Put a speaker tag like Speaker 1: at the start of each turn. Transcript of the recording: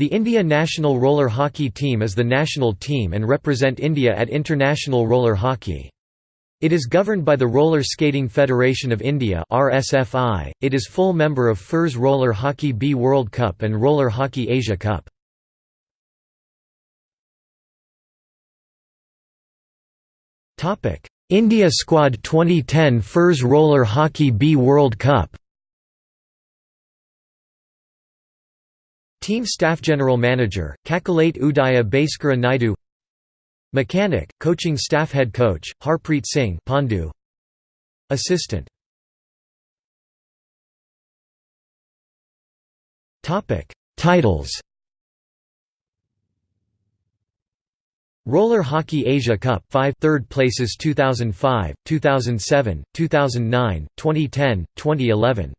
Speaker 1: The India national roller hockey team is the national team and represent India at international roller hockey. It is governed by the Roller Skating Federation of India (RSFI). It is full member of FIRS Roller Hockey B World Cup and Roller Hockey Asia Cup. Topic: India Squad 2010 FIRS Roller Hockey B World Cup. Team Staff General Manager, Kakalate Udaya Bhaskara Naidu. Mechanic, Coaching Staff Head Coach, Harpreet Singh Pandu. Assistant. Titles. Roller Hockey Asia Cup 5 third places 2005, 2007, 2009, 2010, 2011